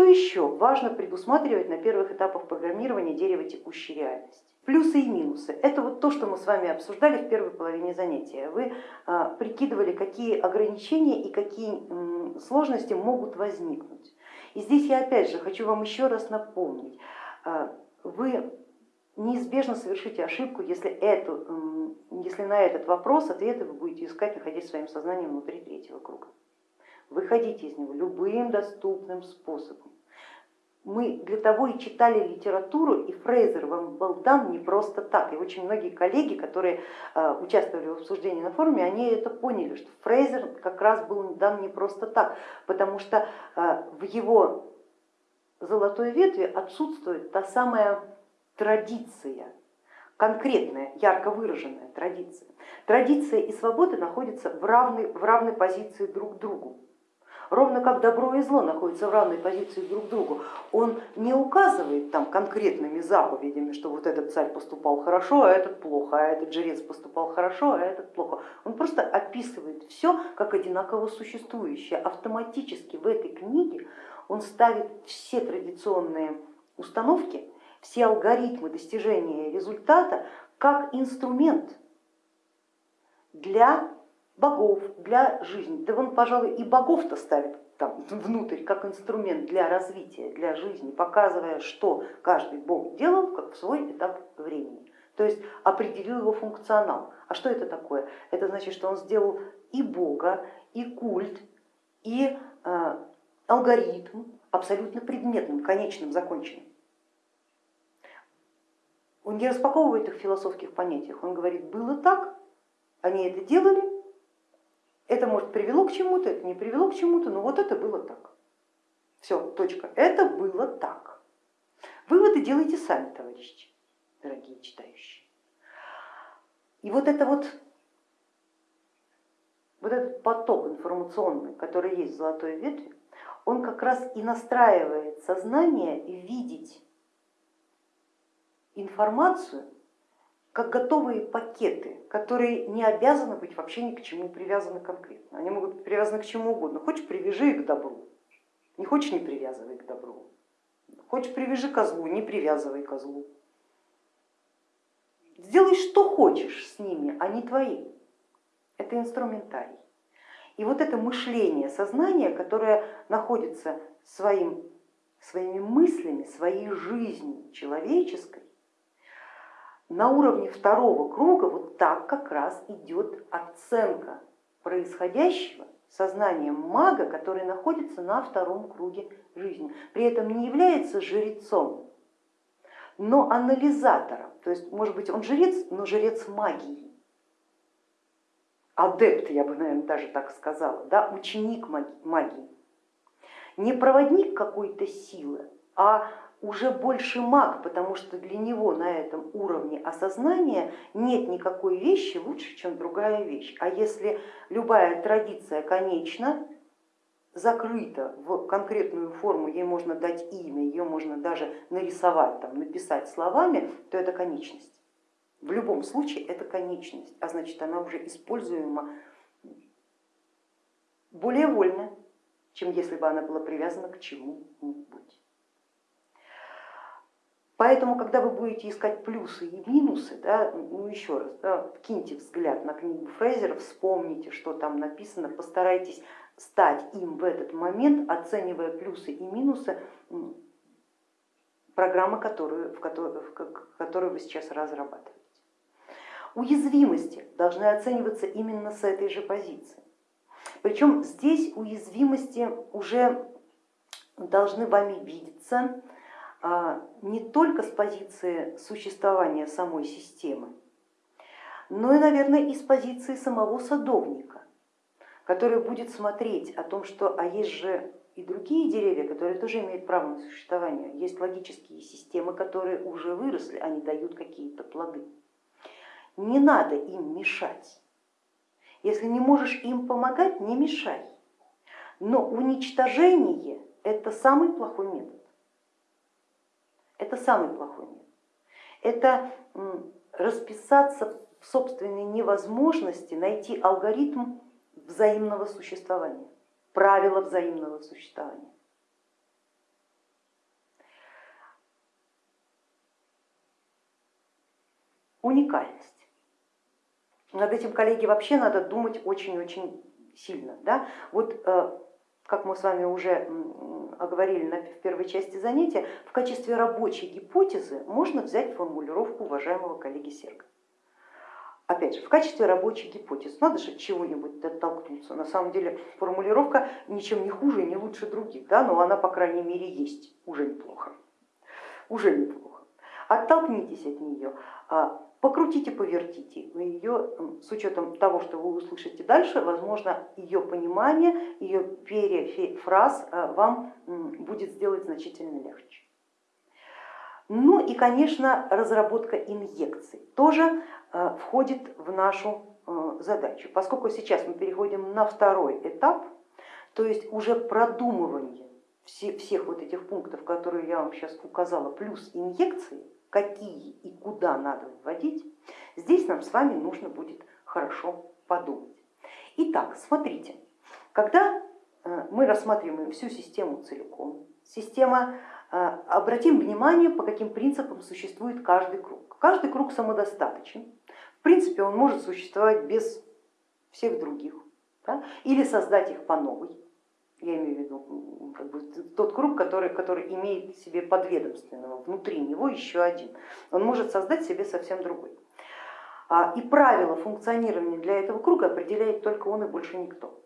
Что еще важно предусматривать на первых этапах программирования дерева текущей реальности? Плюсы и минусы. Это вот то, что мы с вами обсуждали в первой половине занятия. Вы а, прикидывали, какие ограничения и какие сложности могут возникнуть. И здесь я опять же хочу вам еще раз напомнить, а, вы неизбежно совершите ошибку, если, эту, если на этот вопрос ответы вы будете искать, находясь своим сознанием внутри третьего круга. Выходите из него любым доступным способом. Мы для того и читали литературу, и Фрейзер вам был дан не просто так. И очень многие коллеги, которые а, участвовали в обсуждении на форуме, они это поняли, что Фрейзер как раз был дан не просто так, потому что а, в его золотой ветви отсутствует та самая традиция, конкретная, ярко выраженная традиция. Традиция и свобода находятся в равной, в равной позиции друг к другу ровно как добро и зло находятся в равной позиции друг к другу. Он не указывает там конкретными заповедями, что вот этот царь поступал хорошо, а этот плохо, а этот жрец поступал хорошо, а этот плохо. Он просто описывает все как одинаково существующее. Автоматически в этой книге он ставит все традиционные установки, все алгоритмы достижения результата как инструмент для богов, для жизни. Да он, пожалуй, и богов-то ставит там внутрь как инструмент для развития, для жизни, показывая, что каждый бог делал как в свой этап времени. То есть определил его функционал. А что это такое? Это значит, что он сделал и бога, и культ, и э, алгоритм абсолютно предметным, конечным, законченным. Он не распаковывает их в философских понятиях, он говорит, было так, они это делали, это, может, привело к чему-то, это не привело к чему-то, но вот это было так. Все, точка. Это было так. Выводы делайте сами, товарищи, дорогие читающие. И вот это вот, вот этот поток информационный, который есть в золотой ветви, он как раз и настраивает сознание видеть информацию как готовые пакеты, которые не обязаны быть вообще ни к чему привязаны конкретно. Они могут быть привязаны к чему угодно. Хочешь, привяжи их к добру, не хочешь, не привязывай к добру. Хочешь, привяжи козлу, не привязывай козлу. Сделай, что хочешь с ними, они твои. Это инструментарий. И вот это мышление, сознание, которое находится своим, своими мыслями, своей жизнью человеческой, на уровне второго круга вот так как раз идет оценка происходящего сознанием мага, который находится на втором круге жизни. При этом не является жрецом, но анализатором. То есть, может быть, он жрец, но жрец магии. Адепт, я бы, наверное, даже так сказала, да, ученик магии. Не проводник какой-то силы, а уже больше маг, потому что для него на этом уровне осознания нет никакой вещи лучше, чем другая вещь. А если любая традиция конечна, закрыта в конкретную форму, ей можно дать имя, ее можно даже нарисовать, там, написать словами, то это конечность. В любом случае это конечность, а значит она уже используема более вольно, чем если бы она была привязана к чему-нибудь. Поэтому, когда вы будете искать плюсы и минусы, да, ну еще раз, да, киньте взгляд на книгу Фрейзера, вспомните, что там написано, постарайтесь стать им в этот момент, оценивая плюсы и минусы программы, которую, в которую, в которую вы сейчас разрабатываете. Уязвимости должны оцениваться именно с этой же позиции. Причем здесь уязвимости уже должны вами видеться не только с позиции существования самой системы, но и, наверное, и с позиции самого садовника, который будет смотреть о том, что а есть же и другие деревья, которые тоже имеют право на существование, есть логические системы, которые уже выросли, они дают какие-то плоды. Не надо им мешать. Если не можешь им помогать, не мешай. Но уничтожение это самый плохой метод. Это самый плохой мир. Это расписаться в собственной невозможности найти алгоритм взаимного существования, правила взаимного существования. Уникальность. Над этим, коллеги, вообще надо думать очень-очень сильно. Да? Вот э, как мы с вами уже оговорили в первой части занятия, в качестве рабочей гипотезы можно взять формулировку уважаемого коллеги Серга. Опять же, в качестве рабочей гипотезы надо же чего-нибудь оттолкнуться. На самом деле формулировка ничем не хуже и не лучше других, да, но она, по крайней мере, есть, уже неплохо. Уже неплохо. Оттолкнитесь от нее, а, покрутите, повертите. Ее, с учетом того, что вы услышите дальше, возможно, ее понимание, ее перефраз а, вам будет сделать значительно легче. Ну и, конечно, разработка инъекций тоже а, входит в нашу а, задачу. Поскольку сейчас мы переходим на второй этап, то есть уже продумывание всех вот этих пунктов, которые я вам сейчас указала, плюс инъекции, какие и куда надо вводить, здесь нам с вами нужно будет хорошо подумать. Итак, смотрите, когда э, мы рассматриваем всю систему целиком, система, э, обратим внимание, по каким принципам существует каждый круг. Каждый круг самодостаточен, в принципе он может существовать без всех других, да? или создать их по новой, я имею в виду как бы, тот круг, который, который имеет себе подведомственного, внутри него еще один. Он может создать себе совсем другой. А, и правила функционирования для этого круга определяет только он и больше никто.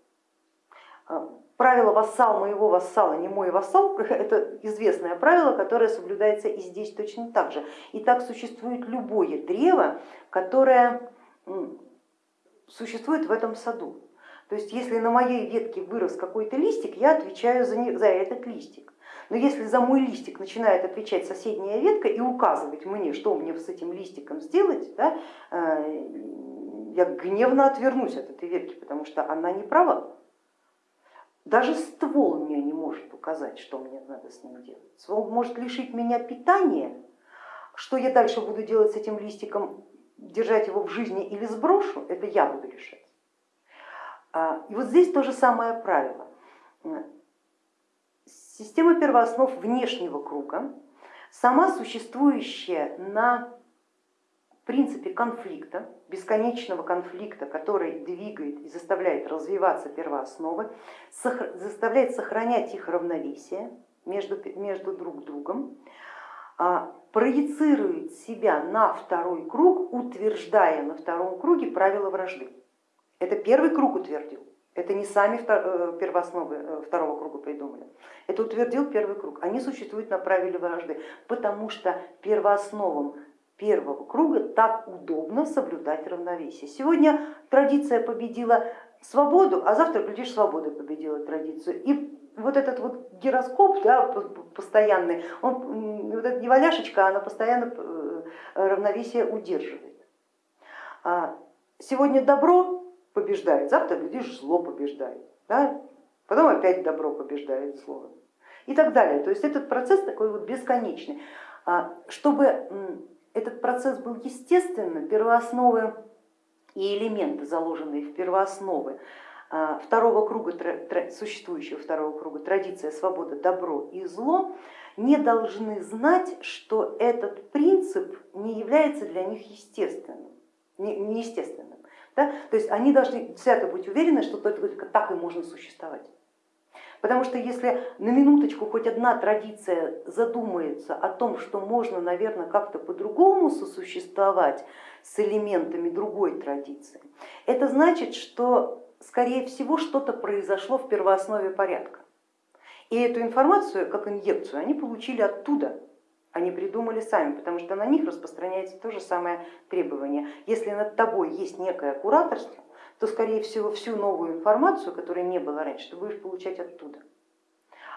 А, правило вассал моего вассала, не мой вассал, это известное правило, которое соблюдается и здесь точно так же. И так существует любое древо, которое существует в этом саду. То есть если на моей ветке вырос какой-то листик, я отвечаю за, не, за этот листик. Но если за мой листик начинает отвечать соседняя ветка и указывать мне, что мне с этим листиком сделать, да, э, я гневно отвернусь от этой ветки, потому что она не права. Даже ствол мне не может указать, что мне надо с ним делать. Ствол может лишить меня питания, что я дальше буду делать с этим листиком, держать его в жизни или сброшу, это я буду решать. А, и вот здесь то же самое правило. Система первооснов внешнего круга, сама существующая на принципе конфликта, бесконечного конфликта, который двигает и заставляет развиваться первоосновы, заставляет сохранять их равновесие между, между друг другом, а, проецирует себя на второй круг, утверждая на втором круге правила вражды. Это первый круг утвердил, это не сами э, первоосновы э, второго круга придумали, это утвердил первый круг. Они существуют на правиле вражды, потому что первоосновам первого круга так удобно соблюдать равновесие. Сегодня традиция победила свободу, а завтра, глядишь, свобода победила традицию. И вот этот вот гироскоп да, постоянный, он, вот эта неваляшечка, она постоянно э, равновесие удерживает. А сегодня добро побеждает, завтра, глядишь, зло побеждает, да? потом опять добро побеждает зло и так далее. То есть этот процесс такой вот бесконечный. А, чтобы этот процесс был естественным, первоосновы и элементы, заложенные в первоосновы а, второго круга, существующего второго круга, традиция, свобода, добро и зло, не должны знать, что этот принцип не является для них естественным, неестественным. Да? То есть они должны свято быть уверены, что только так и можно существовать. Потому что если на минуточку хоть одна традиция задумается о том, что можно, наверное, как-то по-другому сосуществовать с элементами другой традиции, это значит, что, скорее всего, что-то произошло в первооснове порядка. И эту информацию, как инъекцию, они получили оттуда, они придумали сами, потому что на них распространяется то же самое требование. Если над тобой есть некое кураторство, то скорее всего всю новую информацию, которая не было раньше, ты будешь получать оттуда.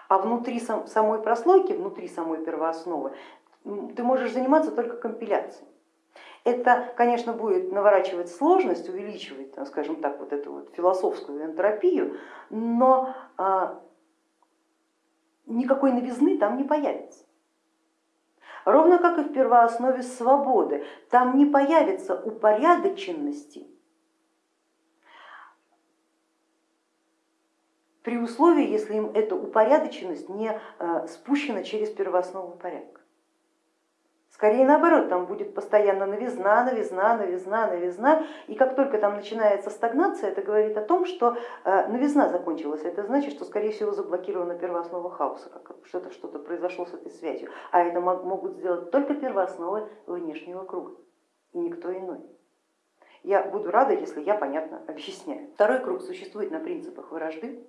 А внутри самой прослойки, внутри самой первоосновы ты можешь заниматься только компиляцией. Это, конечно, будет наворачивать сложность, увеличивать, скажем так, вот эту вот философскую энтропию, но а, никакой новизны там не появится. Ровно как и в первооснове свободы, там не появится упорядоченности при условии, если им эта упорядоченность не э, спущена через первооснову порядка. Скорее наоборот, там будет постоянно новизна, новизна, новизна, новизна. И как только там начинается стагнация, это говорит о том, что э, новизна закончилась. Это значит, что скорее всего заблокирована первооснова хаоса, что-то что произошло с этой связью. А это могут сделать только первоосновы внешнего круга и никто иной. Я буду рада, если я понятно объясняю. Второй круг существует на принципах вражды,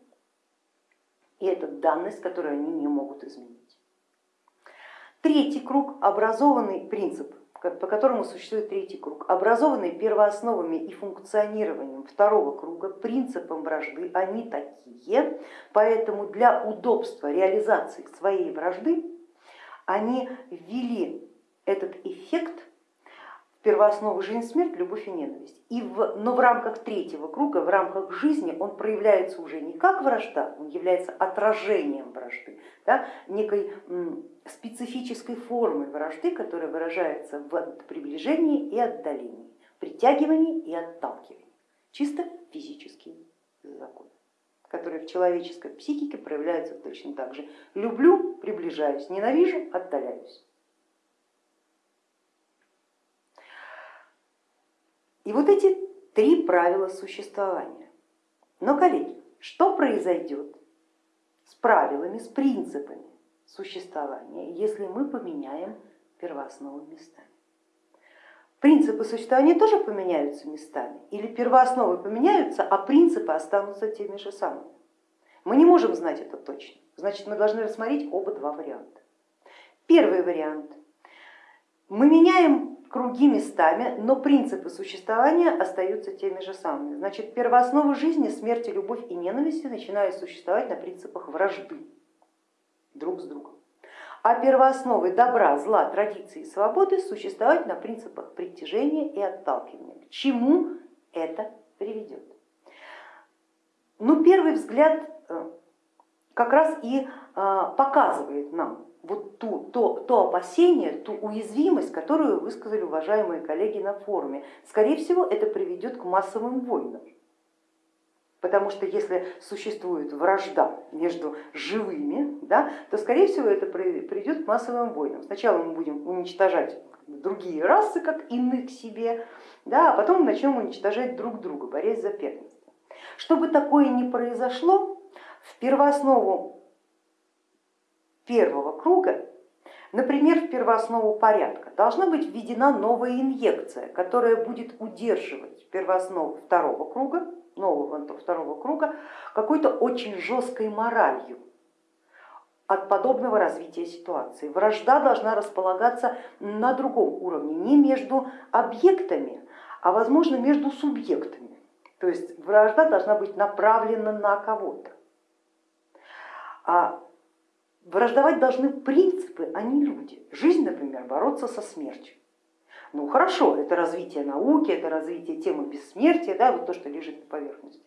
и это данность, которую они не могут изменить. Третий круг, образованный принцип, по которому существует третий круг, образованный первоосновами и функционированием второго круга, принципом вражды, они такие, поэтому для удобства реализации своей вражды они ввели этот эффект первооснову жизнь, смерть, любовь и ненависть. И в, но в рамках третьего круга, в рамках жизни он проявляется уже не как вражда, он является отражением вражды, да, некой специфической формой вражды, которая выражается в приближении и отдалении, притягивании и отталкивании. Чисто физические законы, которые в человеческой психике проявляются точно так же. Люблю, приближаюсь, ненавижу, отдаляюсь. И вот эти три правила существования. Но, коллеги, что произойдет с правилами, с принципами существования, если мы поменяем первоосновы местами? Принципы существования тоже поменяются местами или первоосновы поменяются, а принципы останутся теми же самыми? Мы не можем знать это точно, значит мы должны рассмотреть оба два варианта. Первый вариант. Мы меняем круги местами, но принципы существования остаются теми же самыми. Значит, первоосновы жизни, смерти, любовь и ненависти начинают существовать на принципах вражды друг с другом. А первоосновы добра, зла, традиции и свободы существовать на принципах притяжения и отталкивания. К чему это приведет? Ну, первый взгляд э, как раз и э, показывает нам, вот ту, то, то опасение, ту уязвимость, которую высказали уважаемые коллеги на форуме. Скорее всего, это приведет к массовым войнам. Потому что если существует вражда между живыми, да, то скорее всего это приведет к массовым войнам. Сначала мы будем уничтожать другие расы, как иных себе, да, а потом начнем уничтожать друг друга, борясь за первенство. Чтобы такое не произошло, в первооснову первого круга, например, в первооснову порядка, должна быть введена новая инъекция, которая будет удерживать первооснову второго круга, нового второго круга, какой-то очень жесткой моралью от подобного развития ситуации. Вражда должна располагаться на другом уровне, не между объектами, а возможно между субъектами. То есть вражда должна быть направлена на кого-то. А Враждовать должны принципы, а не люди. Жизнь, например, бороться со смертью. Ну хорошо, это развитие науки, это развитие темы бессмертия, да, вот то, что лежит на поверхности.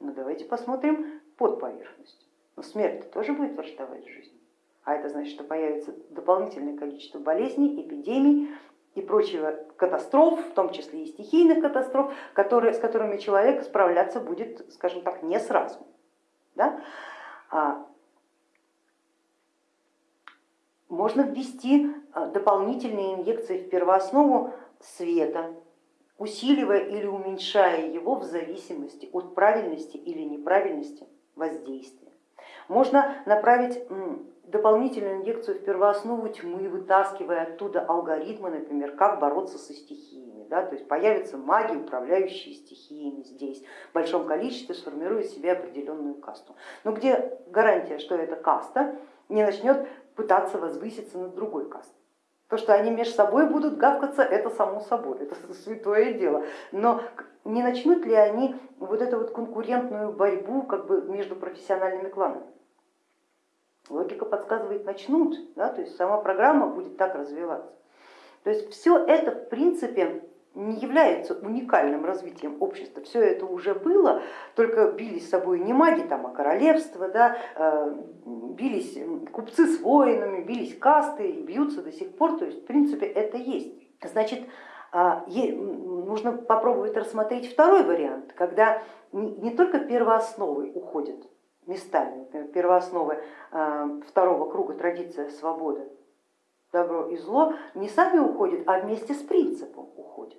Но давайте посмотрим под поверхностью. Но смерть тоже будет враждовать с жизнью. А это значит, что появится дополнительное количество болезней, эпидемий и прочего катастроф, в том числе и стихийных катастроф, которые, с которыми человек справляться будет, скажем так, не сразу. Да? А можно ввести а, дополнительные инъекции в первооснову света, усиливая или уменьшая его в зависимости от правильности или неправильности воздействия. Можно направить дополнительную инъекцию в первооснову тьмы, вытаскивая оттуда алгоритмы, например, как бороться со стихиями. Да? То есть появятся маги, управляющие стихиями здесь, в большом количестве сформируют себе определенную касту. Но где гарантия, что эта каста не начнет пытаться возвыситься над другой кастой. То, что они между собой будут гавкаться, это само собой, это святое дело. Но не начнут ли они вот эту вот конкурентную борьбу как бы между профессиональными кланами? Логика подсказывает, начнут, да, то есть сама программа будет так развиваться. То есть все это в принципе не является уникальным развитием общества. Все это уже было, только бились с собой не маги, там, а королевства, да, э, бились купцы с воинами, бились касты и бьются до сих пор. То есть в принципе это есть. Значит, а, нужно попробовать рассмотреть второй вариант, когда не только первоосновы уходят местами, первоосновы э, второго круга традиция свободы, добро и зло не сами уходят, а вместе с принципом уходят.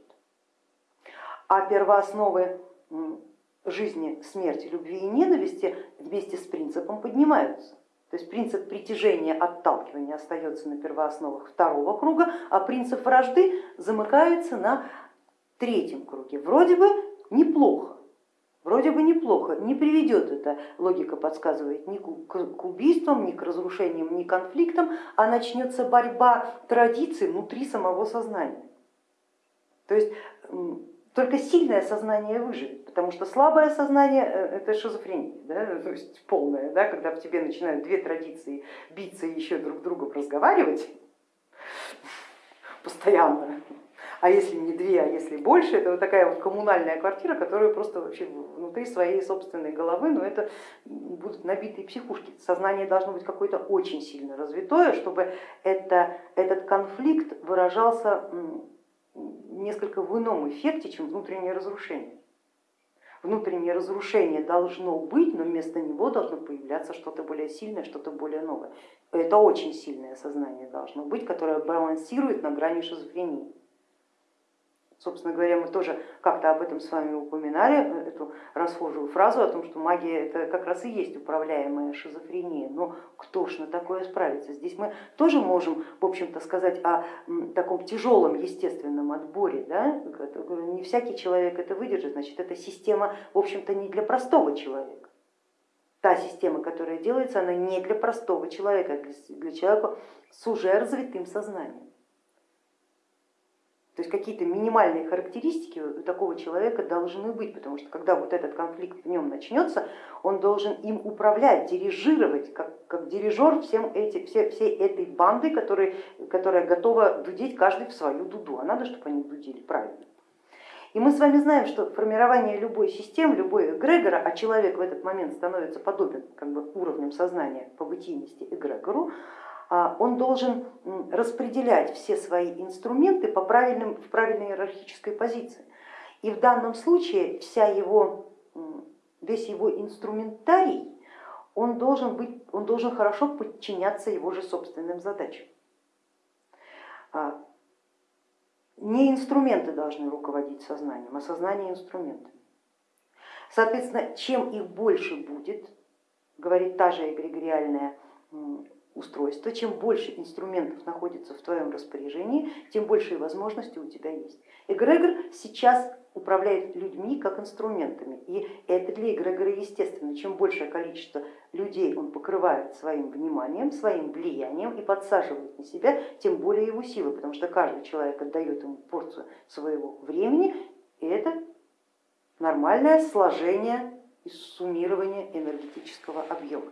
А первоосновы жизни, смерти, любви и ненависти вместе с принципом поднимаются. То есть принцип притяжения, отталкивания остается на первоосновах второго круга, а принцип вражды замыкается на третьем круге. Вроде бы неплохо, вроде бы неплохо, не приведет это, логика подсказывает, ни к убийствам, ни к разрушениям, ни к конфликтам, а начнется борьба традиций внутри самого сознания. То есть только сильное сознание выживет, потому что слабое сознание э, это шизофрения, да, то есть полная, да, когда в тебе начинают две традиции биться и еще друг другом разговаривать постоянно, а если не две, а если больше, это вот такая вот коммунальная квартира, которая просто вообще внутри своей собственной головы, но это будут набитые психушки. Сознание должно быть какое-то очень сильно развитое, чтобы это, этот конфликт выражался несколько в ином эффекте, чем внутреннее разрушение. Внутреннее разрушение должно быть, но вместо него должно появляться что-то более сильное, что-то более новое. Это очень сильное сознание должно быть, которое балансирует на грани шизофрении. Собственно говоря, мы тоже как-то об этом с вами упоминали, эту расхожую фразу о том, что магия это как раз и есть управляемая шизофрения. Но кто ж на такое справится? Здесь мы тоже можем, в общем-то, сказать о таком тяжелом естественном отборе. Да? Не всякий человек это выдержит, значит, эта система, в общем-то, не для простого человека. Та система, которая делается, она не для простого человека, а для человека с уже развитым сознанием. То есть какие-то минимальные характеристики у такого человека должны быть, потому что когда вот этот конфликт в нем начнется, он должен им управлять, дирижировать, как, как дирижер всем эти, все, всей этой банды, которые, которая готова дудеть каждый в свою дуду, а надо, чтобы они дудили правильно. И мы с вами знаем, что формирование любой системы, любой эгрегора, а человек в этот момент становится подобен как бы, уровнем сознания по бытийности эгрегору, он должен распределять все свои инструменты по правильным, в правильной иерархической позиции. И в данном случае вся его, весь его инструментарий, он должен, быть, он должен хорошо подчиняться его же собственным задачам. А, не инструменты должны руководить сознанием, а сознание инструментами. Соответственно, чем их больше будет, говорит та же эгрегориальная устройства, чем больше инструментов находится в твоем распоряжении, тем больше возможностей у тебя есть. Эгрегор сейчас управляет людьми как инструментами, и это для эгрегора естественно. Чем большее количество людей он покрывает своим вниманием, своим влиянием и подсаживает на себя, тем более его силы, потому что каждый человек отдает ему порцию своего времени, и это нормальное сложение и суммирование энергетического объема.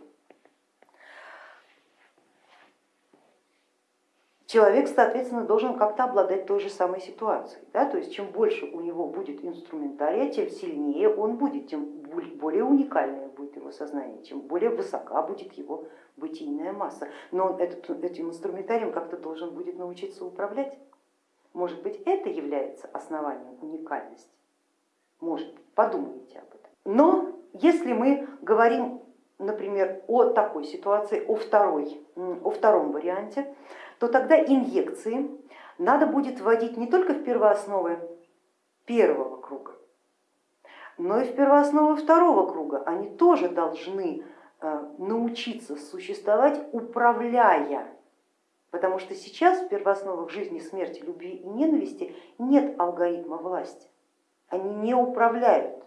Человек, соответственно, должен как-то обладать той же самой ситуацией. Да? То есть чем больше у него будет инструментария, тем сильнее он будет, тем более уникальное будет его сознание, чем более высока будет его бытийная масса. Но он этот, этим инструментарием как-то должен будет научиться управлять. Может быть, это является основанием уникальности? Может быть, подумайте об этом. Но если мы говорим, например, о такой ситуации, о, второй, о втором варианте, то тогда инъекции надо будет вводить не только в первоосновы первого круга, но и в первоосновы второго круга. Они тоже должны э, научиться существовать, управляя, потому что сейчас в первоосновах жизни, смерти, любви и ненависти нет алгоритма власти, они не управляют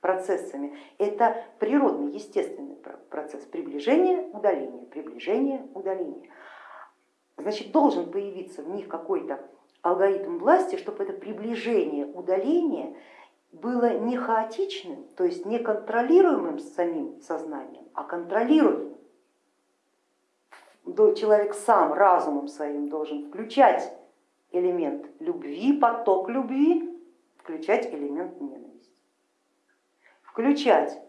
процессами. Это природный, естественный процесс приближения, удаления, приближения, удаления значит должен появиться в них какой-то алгоритм власти, чтобы это приближение, удаление было не хаотичным, то есть не контролируемым самим сознанием, а контролируемым. Человек сам разумом своим должен включать элемент любви, поток любви, включать элемент ненависти, включать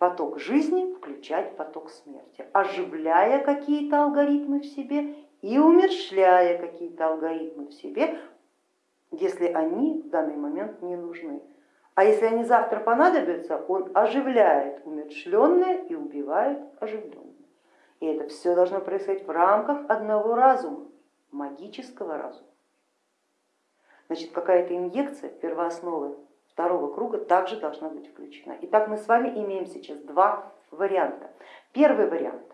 поток жизни, включать поток смерти, оживляя какие-то алгоритмы в себе и умершляя какие-то алгоритмы в себе, если они в данный момент не нужны. А если они завтра понадобятся, он оживляет умершленное и убивает оживленное. И это все должно происходить в рамках одного разума. магического разума. Значит, какая-то инъекция первоосновы второго круга также должна быть включена. Итак, мы с вами имеем сейчас два варианта. Первый вариант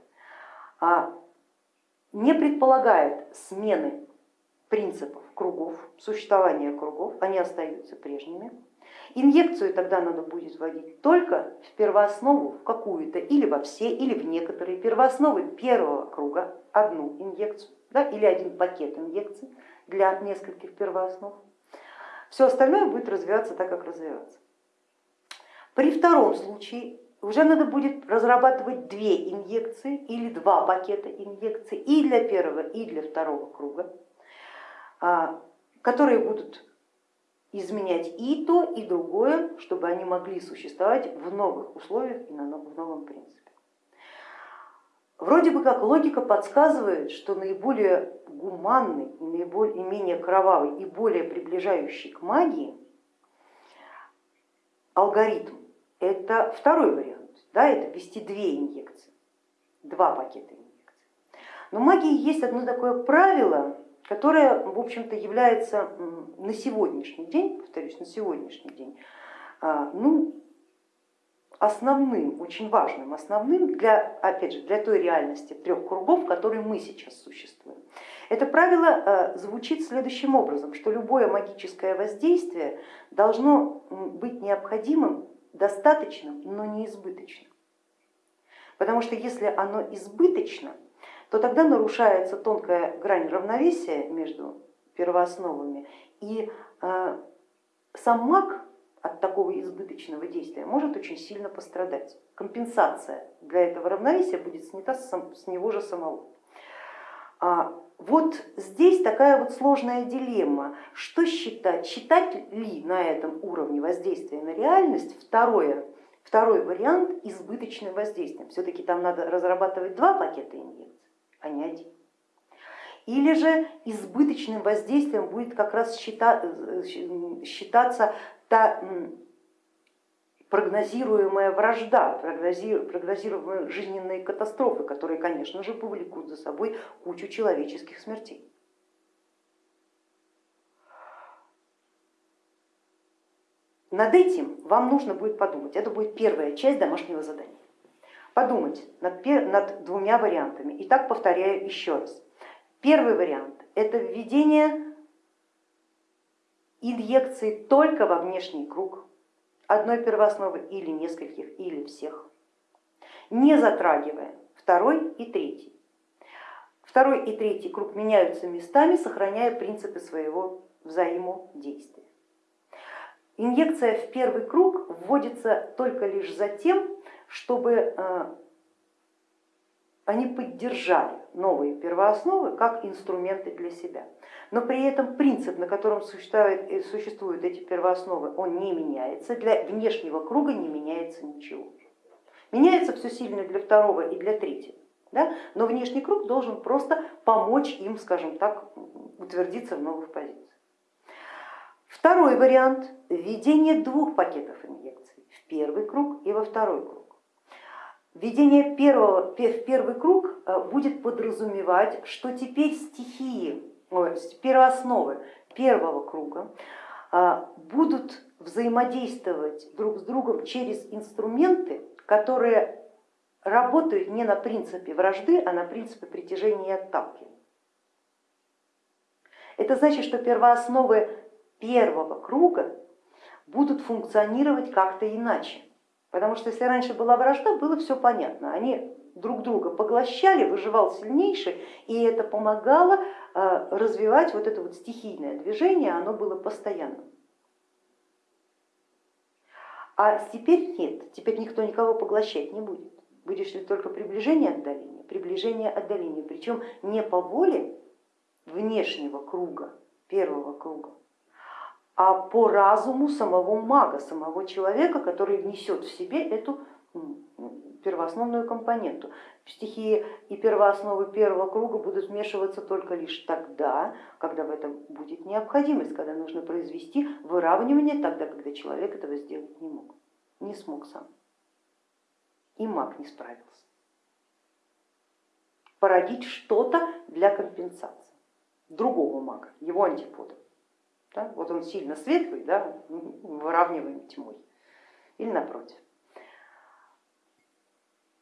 а, не предполагает смены принципов кругов, существования кругов, они остаются прежними. Инъекцию тогда надо будет вводить только в первооснову, в какую-то, или во все, или в некоторые первоосновы первого круга, одну инъекцию, да, или один пакет инъекций для нескольких первооснов. Все остальное будет развиваться так, как развиваться. При втором случае уже надо будет разрабатывать две инъекции или два пакета инъекций и для первого, и для второго круга, а, которые будут изменять и то, и другое, чтобы они могли существовать в новых условиях и в новом принципе. Вроде бы как логика подсказывает, что наиболее гуманный, наиболее, менее кровавый и более приближающий к магии алгоритм это второй вариант, да, это ввести две инъекции, два пакета инъекций. Но в магии есть одно такое правило, которая, в общем-то, является на сегодняшний день, повторюсь, на сегодняшний день, а, ну, основным, очень важным, основным для, опять же, для той реальности трех кругов, в которой мы сейчас существуем. Это правило а, звучит следующим образом, что любое магическое воздействие должно быть необходимым, достаточным, но не избыточным. Потому что если оно избыточно, то тогда нарушается тонкая грань равновесия между первоосновами, и э, сам маг от такого избыточного действия может очень сильно пострадать. Компенсация для этого равновесия будет снята с него же самого. А вот здесь такая вот сложная дилемма, что считать, считать ли на этом уровне воздействия на реальность второе, второй вариант избыточным воздействием. Все-таки там надо разрабатывать два пакета инъекций а не один. Или же избыточным воздействием будет как раз считаться та прогнозируемая вражда, прогнозируемые жизненные катастрофы, которые, конечно же, повлекут за собой кучу человеческих смертей. Над этим вам нужно будет подумать, это будет первая часть домашнего задания подумать над, над двумя вариантами. Итак, повторяю еще раз. Первый вариант это введение инъекции только во внешний круг одной первоосновы или нескольких, или всех, не затрагивая второй и третий. Второй и третий круг меняются местами, сохраняя принципы своего взаимодействия. Инъекция в первый круг вводится только лишь за тем, чтобы э, они поддержали новые первоосновы как инструменты для себя. Но при этом принцип, на котором существуют, э, существуют эти первоосновы, он не меняется, для внешнего круга не меняется ничего. Меняется все сильно для второго и для третьего, да? но внешний круг должен просто помочь им, скажем так, утвердиться в новых позициях. Второй вариант введение двух пакетов инъекций в первый круг и во второй круг. Введение первого, в первый круг э, будет подразумевать, что теперь стихии, первоосновы первого круга э, будут взаимодействовать друг с другом через инструменты, которые работают не на принципе вражды, а на принципе притяжения и отталкивания. Это значит, что первоосновы первого круга будут функционировать как-то иначе. Потому что если раньше была вражда, было все понятно. Они друг друга поглощали, выживал сильнейший, и это помогало э, развивать вот это вот стихийное движение, оно было постоянным. А теперь нет, теперь никто никого поглощать не будет. Будешь ли только приближение отдаления, приближение отдаления, причем не по воле внешнего круга, первого круга, а по разуму самого мага, самого человека, который несет в себе эту первоосновную компоненту. Стихии и первоосновы первого круга будут вмешиваться только лишь тогда, когда в этом будет необходимость, когда нужно произвести выравнивание, тогда, когда человек этого сделать не мог, не смог сам. И маг не справился. Породить что-то для компенсации. другого мага, его антипода. Да? Вот он сильно светлый, да, выравниваем тьмой. Или напротив.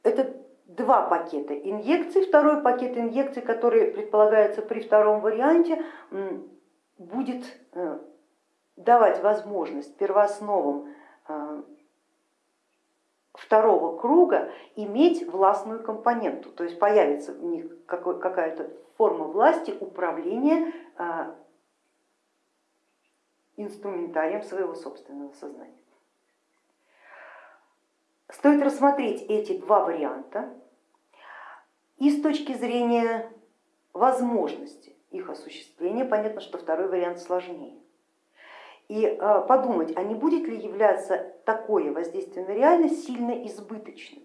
Это два пакета инъекций. Второй пакет инъекций, который предполагается при втором варианте, будет э, давать возможность первоосновам э, второго круга иметь властную компоненту, то есть появится у них какая-то форма власти управления э, инструментарием своего собственного сознания. Стоит рассмотреть эти два варианта и с точки зрения возможности их осуществления, понятно, что второй вариант сложнее. И а, подумать, а не будет ли являться такое воздействие на реальность сильно избыточным?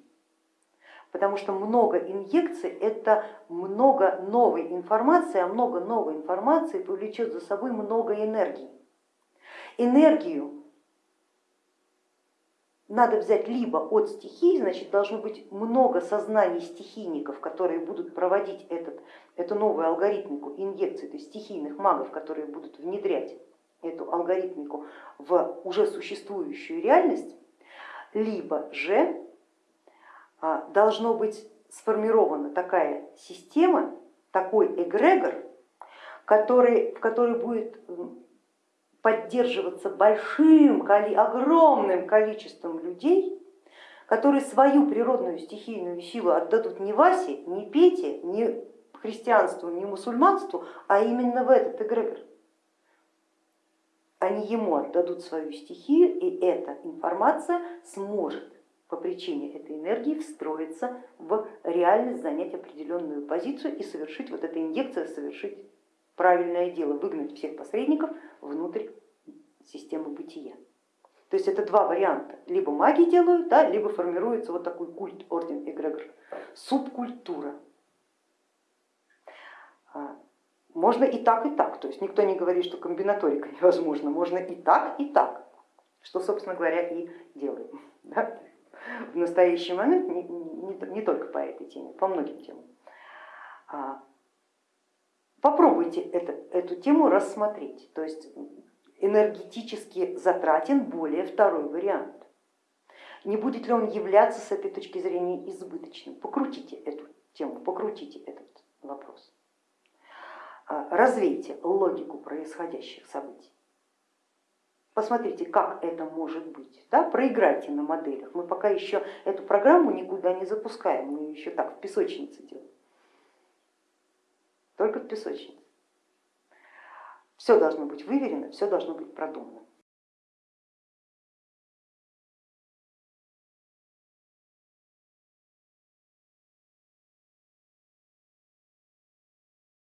Потому что много инъекций это много новой информации, а много новой информации повлечет за собой много энергии. Энергию надо взять либо от стихий, значит должно быть много сознаний стихийников, которые будут проводить этот, эту новую алгоритмику инъекции, то есть стихийных магов, которые будут внедрять эту алгоритмику в уже существующую реальность, либо же а, должно быть сформирована такая система, такой эгрегор, который, в который будет поддерживаться большим, огромным количеством людей, которые свою природную стихийную силу отдадут не Васе, не Пете, не христианству, не мусульманству, а именно в этот эгрегор. Они ему отдадут свою стихию, и эта информация сможет по причине этой энергии встроиться в реальность, занять определенную позицию и совершить вот эта инъекция, совершить правильное дело, выгнать всех посредников внутрь системы бытия. То есть это два варианта, либо маги делают, да, либо формируется вот такой культ, орден эгрегор, субкультура. А, можно и так, и так, то есть никто не говорит, что комбинаторика невозможна, можно и так, и так, что, собственно говоря, и делаем. Да? В настоящий момент не, не, не только по этой теме, по многим темам. Попробуйте это, эту тему рассмотреть, то есть энергетически затратен более второй вариант. Не будет ли он являться с этой точки зрения избыточным? Покрутите эту тему, покрутите этот вопрос. А, развейте логику происходящих событий. Посмотрите, как это может быть. Да? Проиграйте на моделях. Мы пока еще эту программу никуда не запускаем, мы еще так в песочнице делаем песочнице. Все должно быть выверено, все должно быть продумано.